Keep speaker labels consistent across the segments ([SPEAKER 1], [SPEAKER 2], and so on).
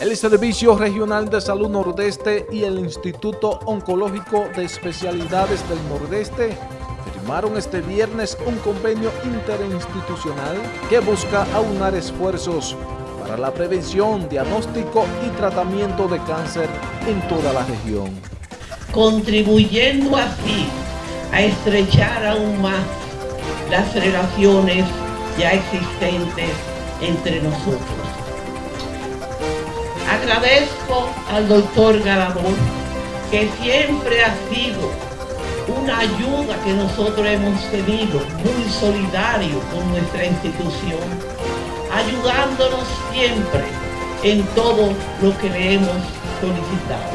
[SPEAKER 1] El Servicio Regional de Salud Nordeste y el Instituto Oncológico de Especialidades del Nordeste firmaron este viernes un convenio interinstitucional que busca aunar esfuerzos para la prevención, diagnóstico y tratamiento de cáncer en toda la región.
[SPEAKER 2] Contribuyendo así a estrechar aún más las relaciones ya existentes entre nosotros. Agradezco al doctor Galadón que siempre ha sido una ayuda que nosotros hemos tenido, muy solidario con nuestra institución, ayudándonos siempre en todo lo que le hemos solicitado.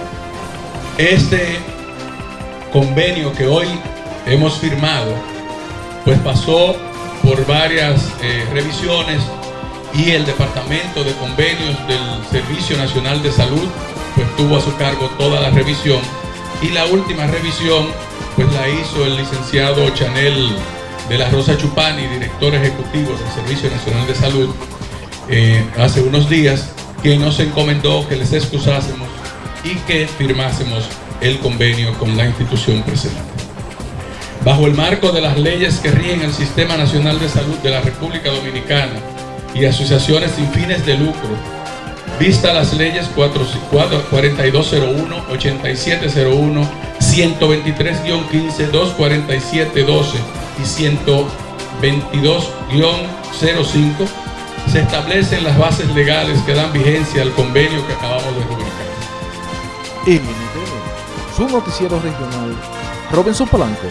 [SPEAKER 3] Este convenio que hoy hemos firmado, pues pasó por varias eh, revisiones y el Departamento de Convenios del Servicio Nacional de Salud pues tuvo a su cargo toda la revisión y la última revisión pues la hizo el licenciado Chanel de la Rosa Chupani, director ejecutivo del Servicio Nacional de Salud, eh, hace unos días, que nos encomendó que les excusásemos y que firmásemos el convenio con la institución presente. Bajo el marco de las leyes que rigen el Sistema Nacional de Salud de la República Dominicana y asociaciones sin fines de lucro, vista las leyes 4201, 8701, 123-15, 247-12 y 122-05, se establecen las bases legales que dan vigencia al convenio que acabamos de publicar.
[SPEAKER 1] NTV, su noticiero regional, Robinson Polanco.